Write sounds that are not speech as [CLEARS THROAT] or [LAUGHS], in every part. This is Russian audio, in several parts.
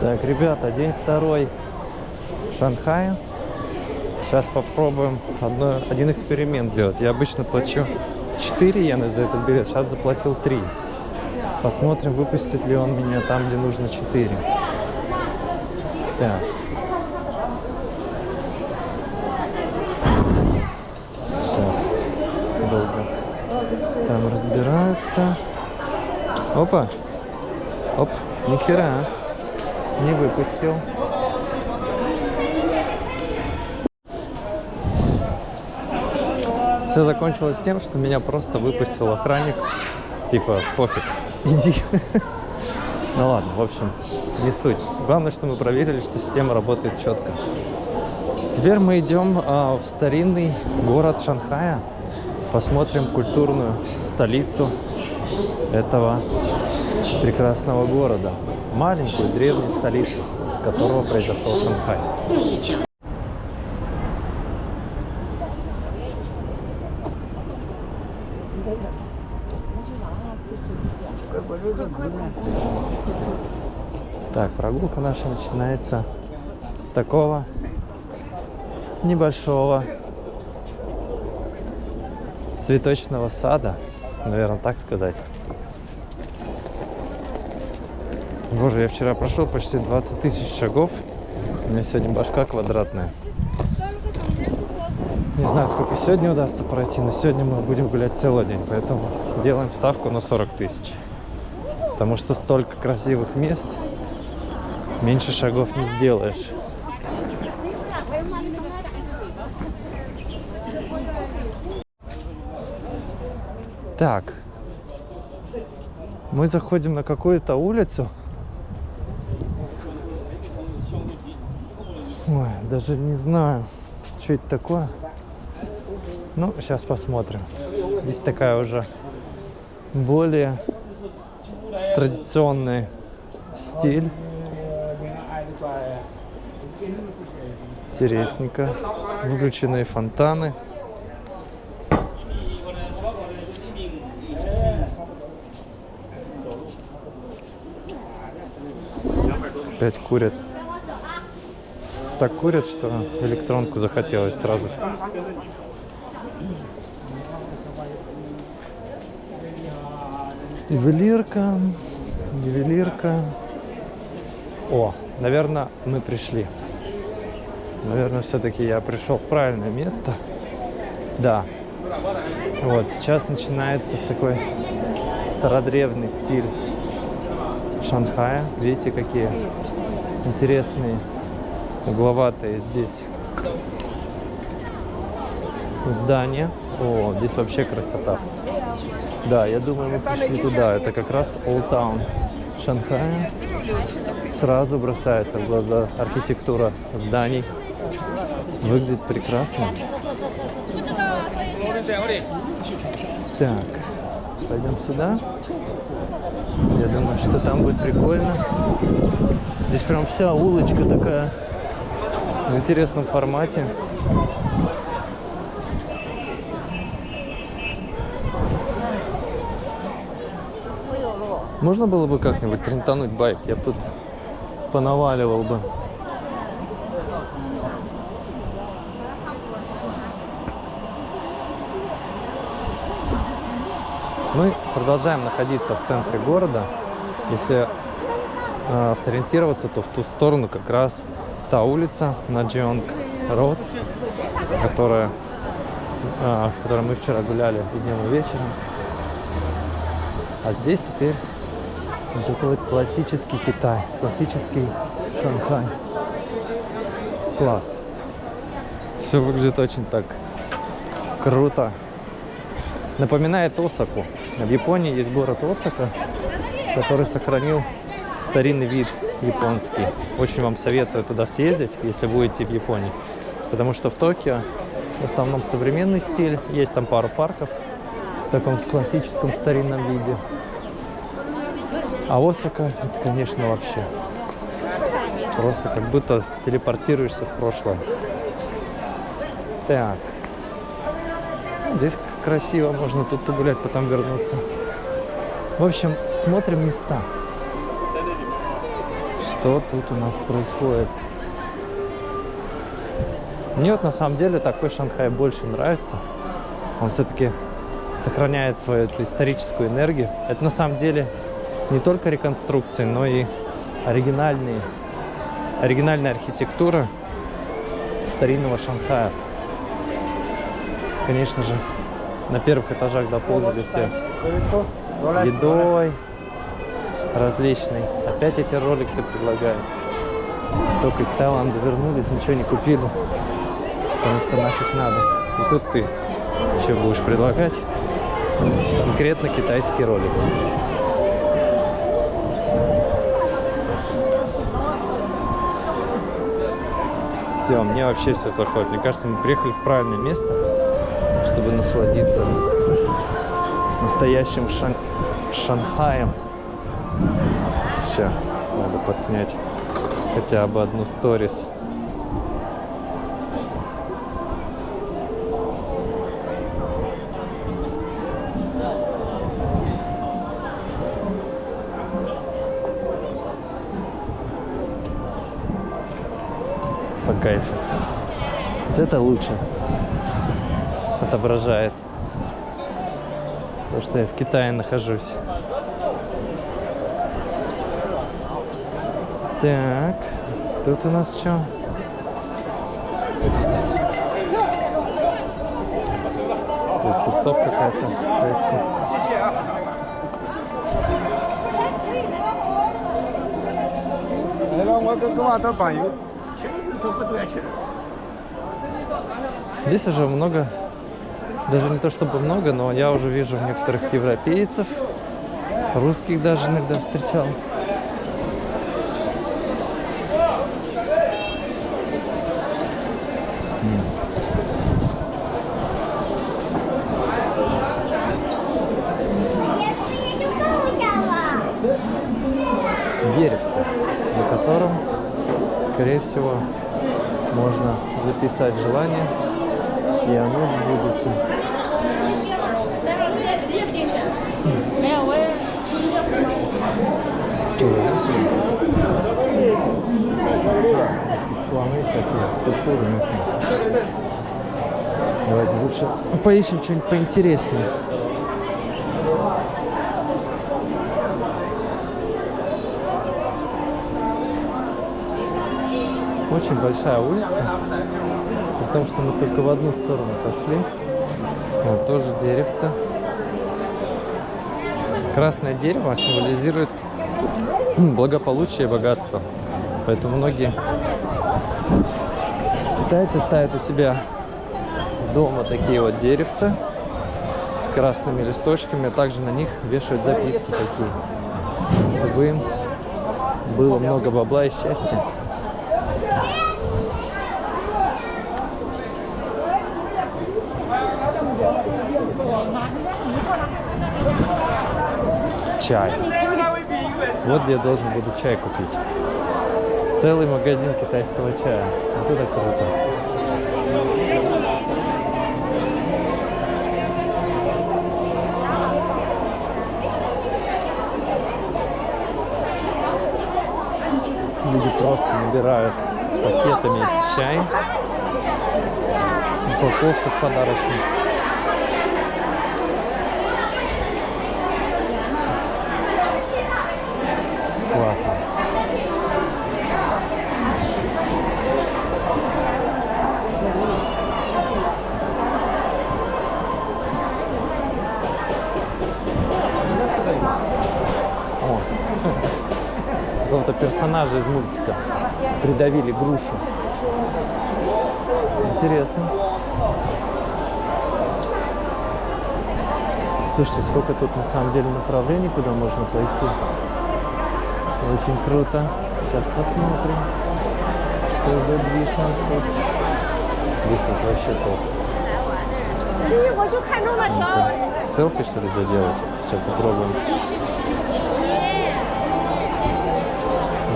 Так, ребята, день второй в Шанхае. Сейчас попробуем одно, один эксперимент сделать. Я обычно плачу 4 иены за этот билет, сейчас заплатил 3. Посмотрим, выпустит ли он меня там, где нужно 4. Так. Сейчас. Долго. Там разбираются. Опа. Оп. Нихера. Не выпустил. Все закончилось тем, что меня просто выпустил охранник. Типа, пофиг, [LAUGHS] иди. Ну ладно, в общем, не суть. Главное, что мы проверили, что система работает четко. Теперь мы идем а, в старинный город Шанхая. Посмотрим культурную столицу этого прекрасного города. Маленькую древнюю столицу, с которого произошел Шанхай. Так, прогулка наша начинается с такого небольшого цветочного сада, наверное, так сказать. Боже, я вчера прошел почти 20 тысяч шагов. У меня сегодня башка квадратная. Не знаю, сколько сегодня удастся пройти, но сегодня мы будем гулять целый день, поэтому делаем ставку на 40 тысяч. Потому что столько красивых мест, меньше шагов не сделаешь. Так, мы заходим на какую-то улицу. Ой, даже не знаю, что это такое. Ну, сейчас посмотрим. Здесь такая уже более традиционный стиль. Интересненько. Выключенные фонтаны. Опять курят. Так курят, что электронку захотелось сразу. Ювелирка, ювелирка. О, наверное, мы пришли. Наверное, все-таки я пришел в правильное место. Да. Вот, сейчас начинается с такой стародревный стиль Шанхая. Видите, какие интересные угловатые здесь здания. О, здесь вообще красота. Да, я думаю, мы пришли туда. Это как раз Old Town Шанхая. Сразу бросается в глаза архитектура зданий. Выглядит прекрасно. Так, пойдем сюда. Я думаю, что там будет прикольно. Здесь прям вся улочка такая в интересном формате. Можно было бы как-нибудь трентануть байк? Я бы тут понаваливал бы. Мы продолжаем находиться в центре города. Если э, сориентироваться, то в ту сторону как раз та улица на Джионг Род, которая, э, в которой мы вчера гуляли днем и вечером. А здесь теперь вот такой вот классический Китай, классический Шанхай. Класс. Все выглядит очень так круто. Напоминает Осаку. В Японии есть город Осака, который сохранил старинный вид японский. Очень вам советую туда съездить, если будете в Японии. Потому что в Токио в основном современный стиль. Есть там пару парков в таком классическом старинном виде. А Осака, это, конечно, вообще просто как будто телепортируешься в прошлое. Так. Здесь красиво, можно тут погулять, потом вернуться. В общем, смотрим места. Что тут у нас происходит? Мне вот на самом деле такой Шанхай больше нравится. Он все-таки сохраняет свою эту историческую энергию. Это на самом деле не только реконструкции, но и оригинальные, оригинальная архитектура старинного Шанхая. Конечно же, на первых этажах дополнили все едой различной. Опять эти роликсы предлагают. Только из Таиланда вернулись, ничего не купили, потому что нафиг надо. И тут ты еще будешь предлагать конкретно китайский роликс. Все, мне вообще все заходит. Мне кажется, мы приехали в правильное место, чтобы насладиться настоящим Шан... Шанхаем. Сейчас надо подснять хотя бы одну сторис. По кайфу. Вот это лучше отображает то, что я в Китае нахожусь. Так, тут у нас что? Тут тусовка какая-то тайская. Здесь уже много, даже не то чтобы много, но я уже вижу некоторых европейцев, русских даже иногда встречал. всего можно записать желание, и оно сбудется. Давайте лучше поищем что-нибудь поинтереснее. Очень большая улица, при том, что мы только в одну сторону пошли. Вот тоже деревце. Красное дерево символизирует [CLEARS THROAT] благополучие и богатство. Поэтому многие китайцы ставят у себя дома такие вот деревца с красными листочками, а также на них вешают записки такие, чтобы им было много бабла и счастья. Чай. Вот где я должен буду чай купить. Целый магазин китайского чая. Вот это круто. Люди просто набирают пакетами чай. Упаковка подарочных. Классно. О, какого-то персонажа из мультика придавили грушу. Интересно. Слушайте, сколько тут на самом деле направлений, куда можно пойти. Очень круто. Сейчас посмотрим, что за движок тут. Здесь вообще топ. Селфи что ли заделать? Сейчас попробуем.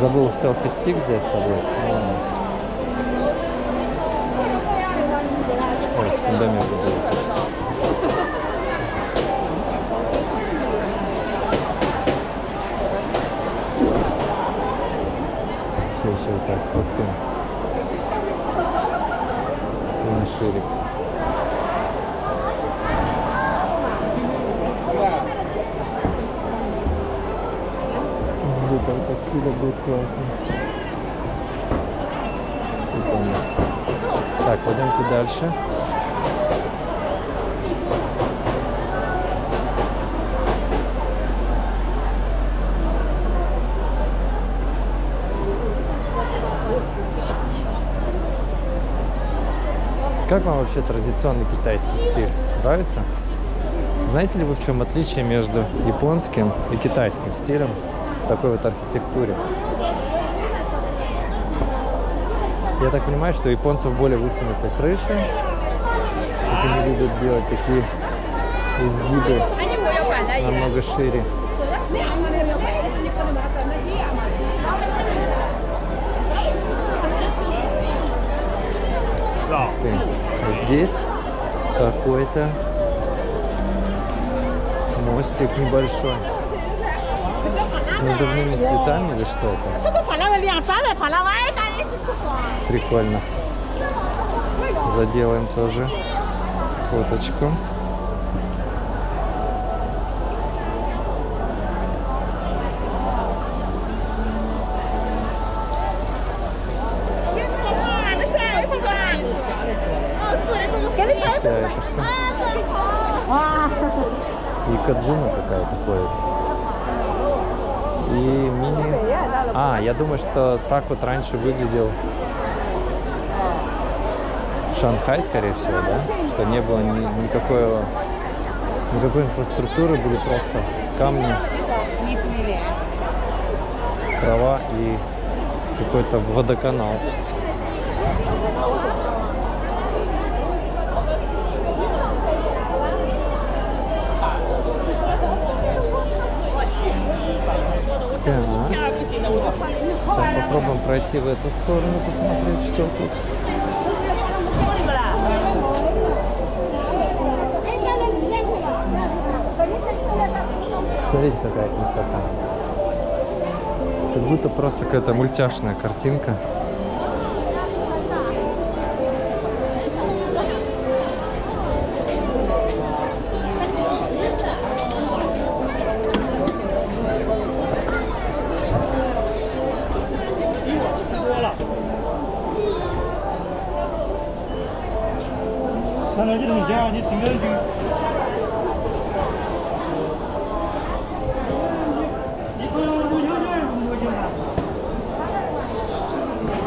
Забыл селфи-стик взять с собой. Ой, с фундамента забыл просто. Все, еще вот так сфоткаем. Ширик. Отсюда будет классно. Так, пойдемте дальше. Как вам вообще традиционный китайский стиль? Нравится? Знаете ли вы, в чем отличие между японским и китайским стилем такой вот архитектуре? Я так понимаю, что японцев более вытянутая крыша. Как они любят делать такие изгибы намного шире. Ух ты. А здесь какой-то мостик небольшой надувными цветами или что это? Прикольно. Заделаем тоже фоточку. Да, это? Какая-то ходит. А, я думаю, что так вот раньше выглядел Шанхай, скорее всего, да? Что не было ни- никакой, никакой инфраструктуры, были просто камни, трава и какой-то водоканал. Так. Так, попробуем пройти в эту сторону, посмотреть, что тут. Смотрите, какая красота. Как будто просто какая-то мультяшная картинка.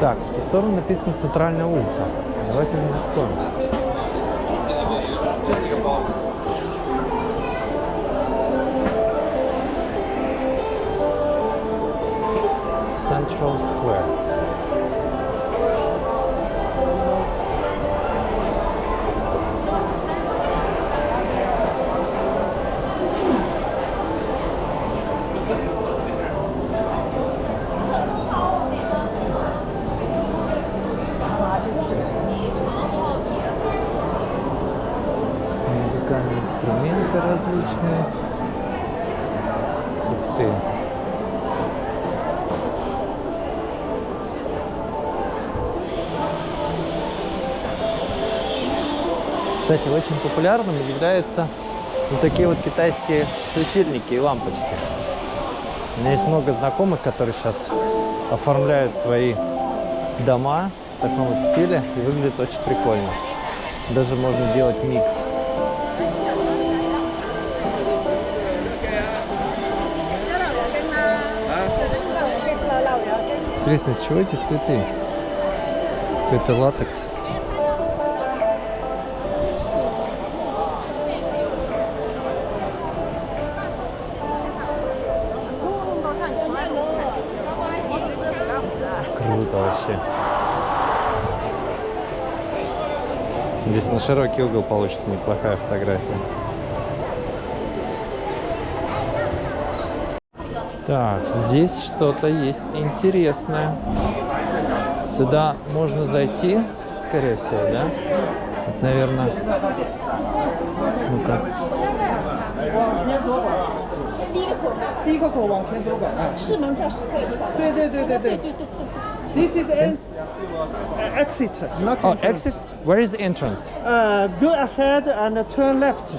Так, в ту сторону написано центральная улица. Давайте не вспомним. Central Square. Различные. Ух ты. Кстати, очень популярным являются вот такие вот китайские светильники и лампочки. У меня есть много знакомых, которые сейчас оформляют свои дома в таком вот стиле и выглядит очень прикольно. Даже можно делать микс. Интересно, из чего эти цветы? Это латекс. Круто вообще. Здесь на широкий угол получится неплохая фотография. Так, здесь что-то есть интересное. Сюда можно зайти, скорее всего, да? Это, наверное... Ну-ка. Exit, not entrance. Oh, exit? Where is entrance? Uh, go ahead and turn left.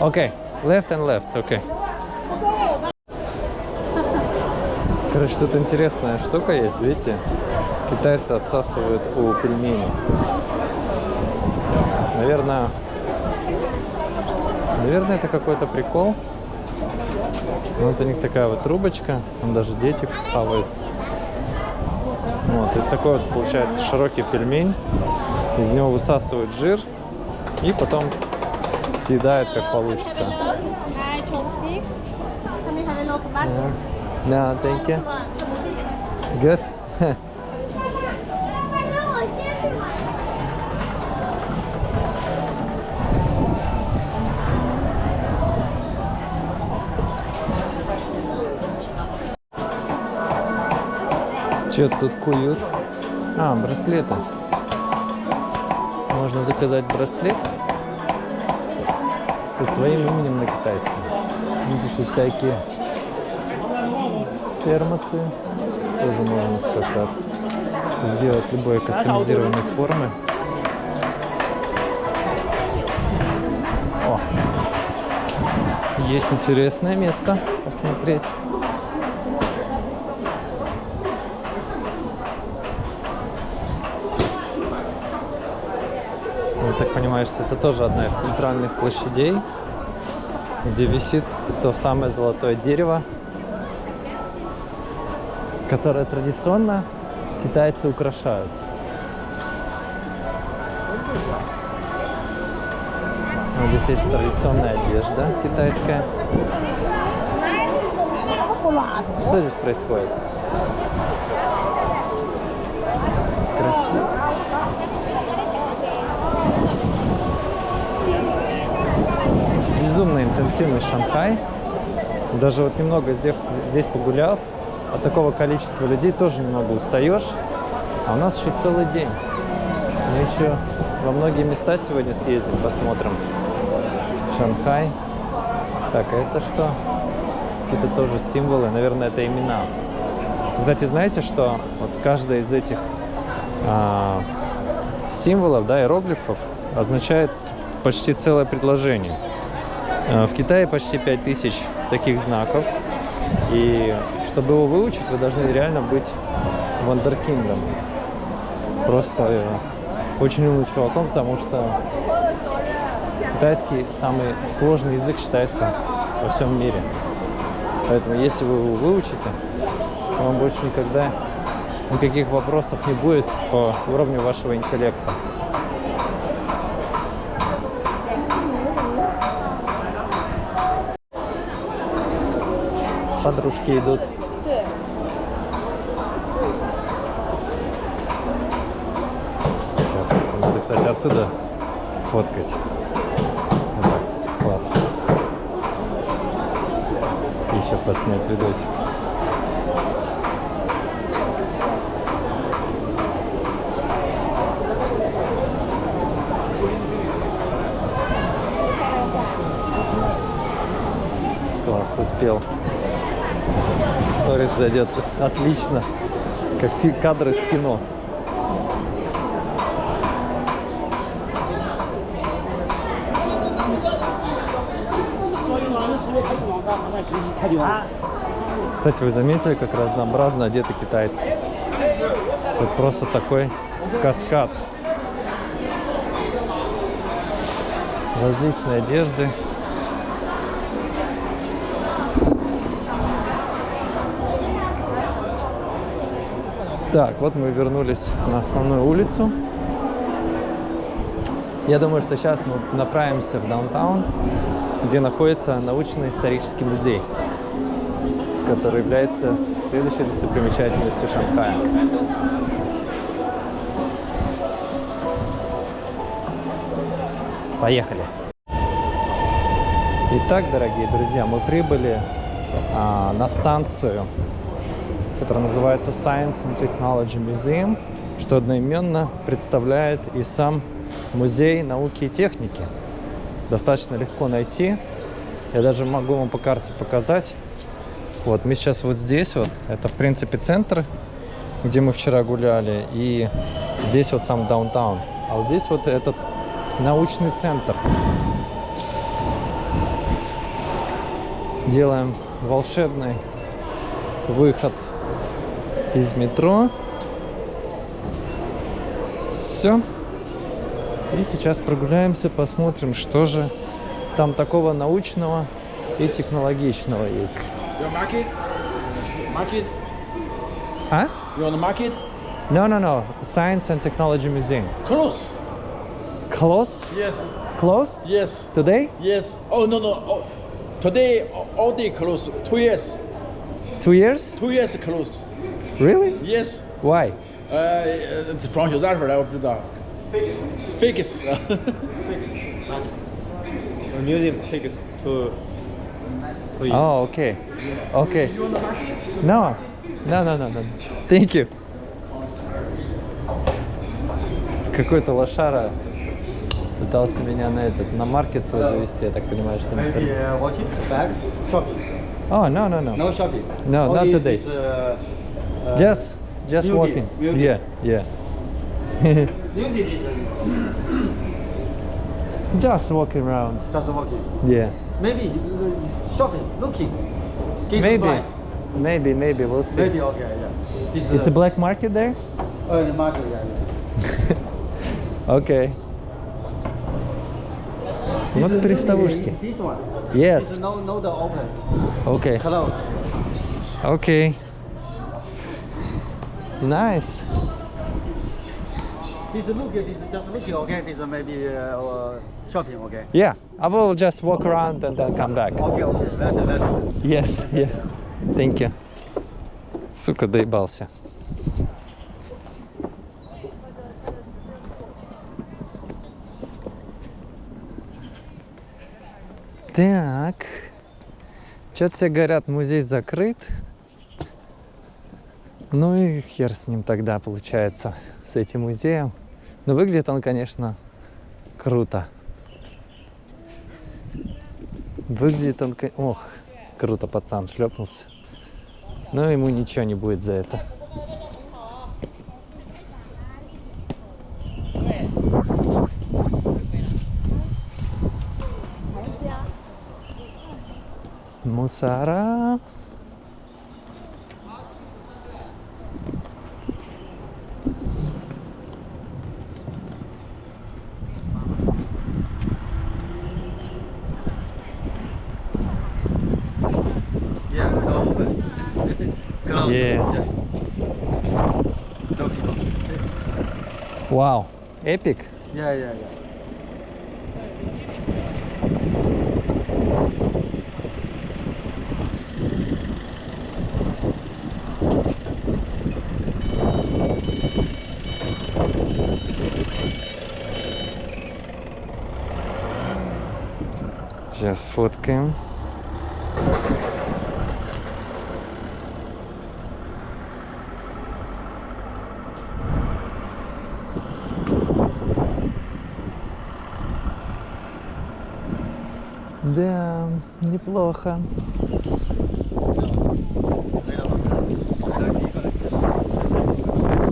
Okay, left and left, okay. Короче, тут интересная штука есть, видите? Китайцы отсасывают у пельменей. Наверное, наверное, это какой-то прикол. Вот у них такая вот трубочка, там даже дети хавают. Вот, то есть такой вот получается широкий пельмень. Из него высасывают жир и потом съедают как получится. Nine Да, thank you. Good. Че тут куют? А, браслеты. Можно заказать браслет со своим именем на китайском. Видишь, и всякие термосы. Тоже можно сказать. Сделать любой кастомизированной формы. О! Есть интересное место посмотреть. Я так понимаю, что это тоже одна из центральных площадей, где висит то самое золотое дерево, которое традиционно китайцы украшают. Вот здесь есть традиционная одежда китайская. Что здесь происходит? Красиво. Безумно интенсивный Шанхай. Даже вот немного здесь, здесь погуляв, от такого количества людей тоже немного устаешь. А у нас еще целый день. Мы еще во многие места сегодня съездим, посмотрим. Шанхай. Так, а это что? Какие-то тоже символы, наверное, это имена. Кстати, знаете, что вот каждая из этих а, символов, да, иероглифов означает почти целое предложение. А, В Китае почти 5000 таких знаков. И чтобы его выучить, вы должны реально быть вандеркиндом. Просто э, очень умным чуваком, потому что китайский самый сложный язык считается во всем мире. Поэтому если вы его выучите, вам больше никогда никаких вопросов не будет по уровню вашего интеллекта. Подружки идут. Сейчас, надо, кстати, отсюда сфоткать. Вот так, классно. Еще поснять видосик. Класс, успел. Сторис зайдет отлично. Как кадры с кино. Кстати, вы заметили, как разнообразно одеты китайцы? Тут просто такой каскад. Различные одежды. Так, вот мы вернулись на основную улицу. Я думаю, что сейчас мы направимся в даунтаун, где находится научно-исторический музей, который является следующей достопримечательностью Шанхая. Поехали! Итак, дорогие друзья, мы прибыли а, на станцию которая называется Science and Technology Museum, что одноименно представляет и сам музей науки и техники. Достаточно легко найти. Я даже могу вам по карте показать. Вот, мы сейчас вот здесь вот. Это, в принципе, центр, где мы вчера гуляли. И здесь вот сам даунтаун. А вот здесь вот этот научный центр. Делаем волшебный выход из метро. Все. И сейчас прогуляемся, посмотрим, что же там такого научного и технологичного есть. Your market? Market? А? You on the market? No, no, no. Science and Technology Museum. Close. Close? Yes. Closed? Yes. Today? Yes. Oh no no. Oh, today all- all day close. Two years. Two years? Two years close. Really? Yes. Why? 呃，呃装修咋出来我不知道。 Fix。Fix。museum takes to to you. Oh, okay. Okay. No. No, no, no, no. Thank you. Какой-то лошара пытался меня на этот, на маркет свой завести, я так понимаю, что... Maybe uh, watches, bags, shopping. Oh, no, no, no. No shopping. No, not Only today. This, uh, uh, Just, just walking. beauty. Yeah, yeah. [CLEARS THROAT] Music is just walking around. just walking. Yeah. Maybe uh, shopping, looking. Give Maybe, price. maybe, maybe. We'll see. Maybe okay, yeah. This It's a uh, black market there? uh, the market, yeah. yeah. [LAUGHS] Okay. Вот This- приставушки. This one. Yes. It's no no the open. Okay. Close. Okay. Nice. This look, this just looking okay. This maybe uh, uh, shopping, okay. Yeah, I will just walk around and then come back. Okay, okay. That, that. Yes, yes. Thank you. Сука, доебался. Так. Что-то все говорят, музей закрыт. Ну и хер с ним тогда получается, с этим музеем. Но выглядит он, конечно, круто. Выглядит он... Ох, круто пацан шлепнулся. Но ему ничего не будет за это. Мусора. Yeah, no open. Close. Yeah. No people. Вау. Эпик. Yeah, yeah, yeah. Сейчас сфоткаем. неплохо.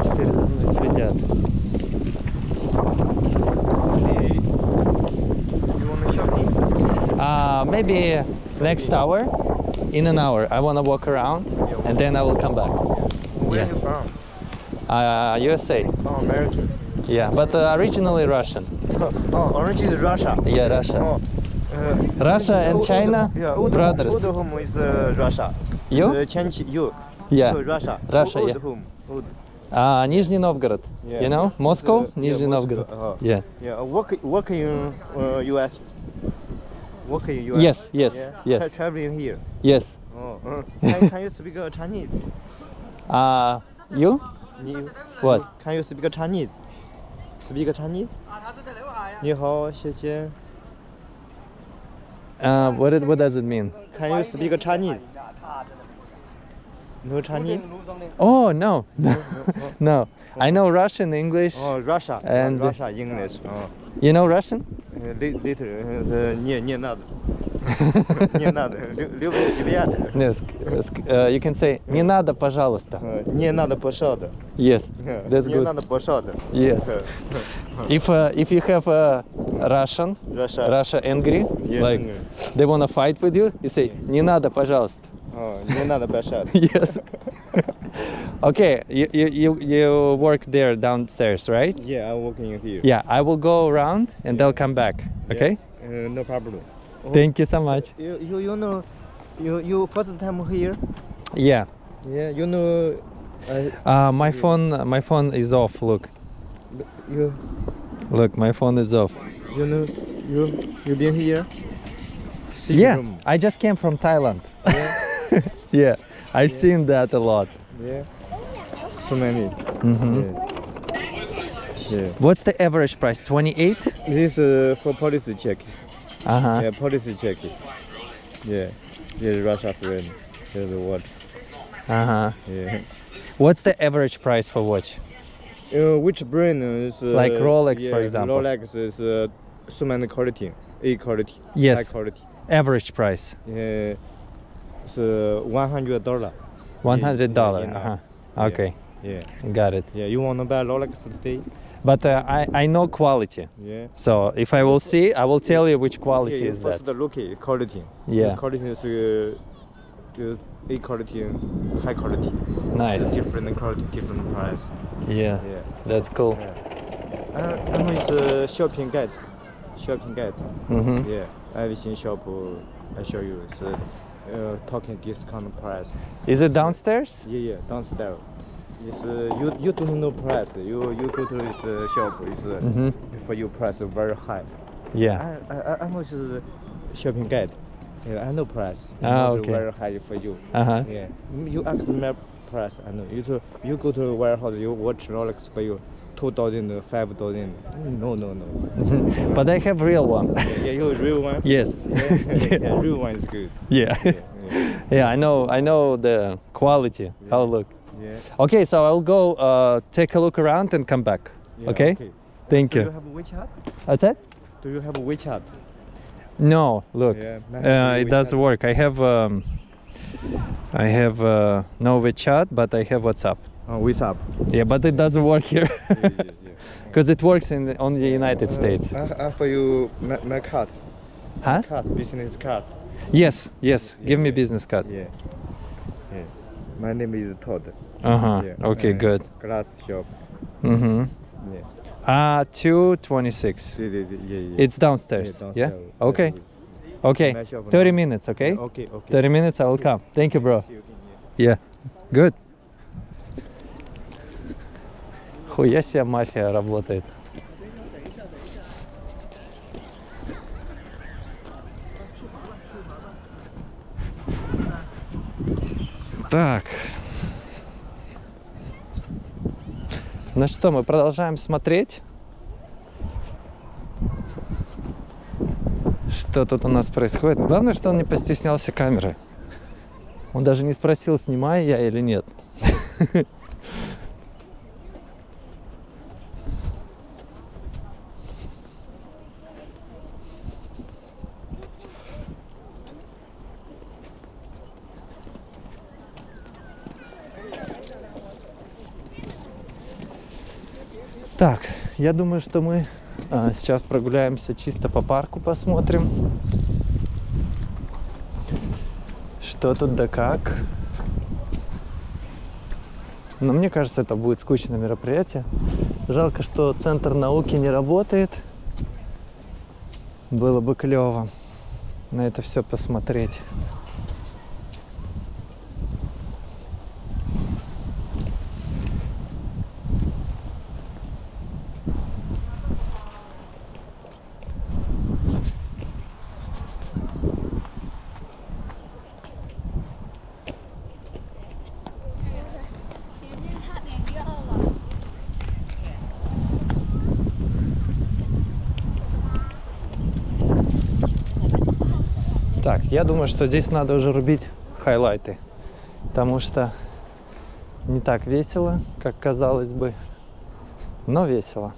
Теперь за мной следят. You want to shopping? Uh, maybe next hour. In an hour, I want to walk around, and then I will come back. Where Yeah. are you from? Uh, USA. Oh, American. Yeah, but uh, originally Russian. [LAUGHS] oh, orange is Russia. Yeah, Russia. Oh, uh, Russia and Ud- China, yeah, Ud- brothers. Ud home is uh, Russia. You? Uh, change you. Yeah. Uh, Russia. Russia, Ud yeah. home. Ud. Uh, Nizhny Novgorod. Yeah. You know, Moscow, Uh, yeah, Nizhny Moscow, Novgorod. uh-huh. Yeah. Yeah, uh, work work in uh, US. Work in US. Yes, yes, yeah. yes. Tra- traveling here. Yes. Oh, uh, can, can you speak uh, Chinese? [LAUGHS] Uh, you? You, What? Can you speak Chinese? Speak Chinese? 你好，谢谢。 Uh, what, it, what does it mean? Can you speak Chinese? No Chinese? Oh, no. no. I know Russian, English. Oh, Russia. And- Russia English. Oh. You know Russian? Uh, li- Little. Uh, не, не надо. Не надо. Лю- Люблю тебя. Yes. Uh, you can say «Не надо, пожалуйста». Uh, Не надо, пожалуйста. Yes. That's Не good. надо, пожалуйста. Yes. If uh, if you have a Russian, Russia. Russia angry, Yeah, like angry. they wanna fight with you, you say «Не надо, пожалуйста». Oh, you're not a bad shot. [LAUGHS] yes. [LAUGHS] okay, you, you, you, work there downstairs, right? Yeah, I'm working here. Yeah, I will go around and yeah. they'll come back, okay? Yeah. Uh, no problem. Oh, [LAUGHS] Thank you so much. You, you, you know, you, you first time here? Yeah. Yeah, you know... Uh, uh my yeah. phone my phone is off, look. You... Look, my phone is off. You know, you, you been here? Yeah, room. I just came from Thailand. Yeah. [LAUGHS] Yeah, I've seen that a lot. yeah. So many. Mhm. Yeah. Yeah. What's the average price? 28? This uh, for policy check. Uh huh. Yeah, policy check. Yeah. Yeah, Russia friend. Yeah, the what? Uh huh. Yeah. What's the average price for watch? Uh, which brand is uh, Like Rolex, yeah, for example. Rolex is uh, so many quality, A quality, Yes. high quality. Average price. Yeah, it's uh, one hundred dollar. One hundred dollar. Uh huh. Okay, Yeah, got it. yeah. You wanna buy Rolex today? But uh, I I know quality. Yeah. So if I will see, I will tell you which quality yeah, is that. first the look quality. Yeah. The quality is uh, the A quality, high quality. Nice. It's different quality, different price. Yeah, Yeah. that's cool. Yeah. Uh, and it's a shopping guide. Shopping guide. Mm-hmm. Yeah, everything shop uh, I show you is uh, talking discount price. Is it downstairs? Yeah, yeah, downstairs. It's uh, you you don't know price. You you go to this uh, shop. It's uh, Mhm. for you price very high. Yeah. I I I know it's uh, shopping guide. Yeah, I know price. Ah, okay. Very high for you. Uh huh. Yeah, you ask my price. I know. You to, you go to warehouse. You watch Rolex for you. Two thousand, five thousand. No, no, no. [LAUGHS] But I have real one. Yeah, you real one. yes. [LAUGHS] yeah, yeah, real one is good. [LAUGHS] yeah. Yeah, yeah. I know. I know the quality. How look. yeah. Okay, so I'll go uh, take a look around and come back. yeah, okay? Thank Do you. Do you have a WeChat? What's that? Do you have a WeChat? No, look. Yeah, uh, it WeChat. does work. I have um, I have uh, no WeChat, but I have WhatsApp. Oh, WhatsApp. Yeah, but it doesn't work here yeah, yeah, yeah. [LAUGHS] because it works in the, on the United States. I, I you my, my card. Huh? Card, business card. Yes, yes. Give me business card. Yeah. Yeah. My name is Todd. Uh huh. Yeah. Okay, uh, good. Glass shop. Mm-hmm. Yeah. Ah, two twenty-six. Yeah, yeah, yeah, yeah. It's downstairs. Yeah. downstairs. Okay. Okay. Thirty minutes. Okay. Yeah, Okay, okay. Thirty minutes. I will come. Thank you, bro. You yeah. Yeah. Good. Хуя себе мафия работает. Так. Ну что, мы продолжаем смотреть. Что тут у нас происходит? Главное, что он не постеснялся камеры. Он даже не спросил, снимаю я или нет. [LAUGHS] Так, я думаю, что мы а, сейчас прогуляемся чисто по парку, посмотрим, что тут да как. Но мне кажется, это будет скучное мероприятие. Жалко, что центр науки не работает. Было бы клево на это все посмотреть. Так, я думаю, что здесь надо уже рубить хайлайты, потому что не так весело, как казалось бы, но весело.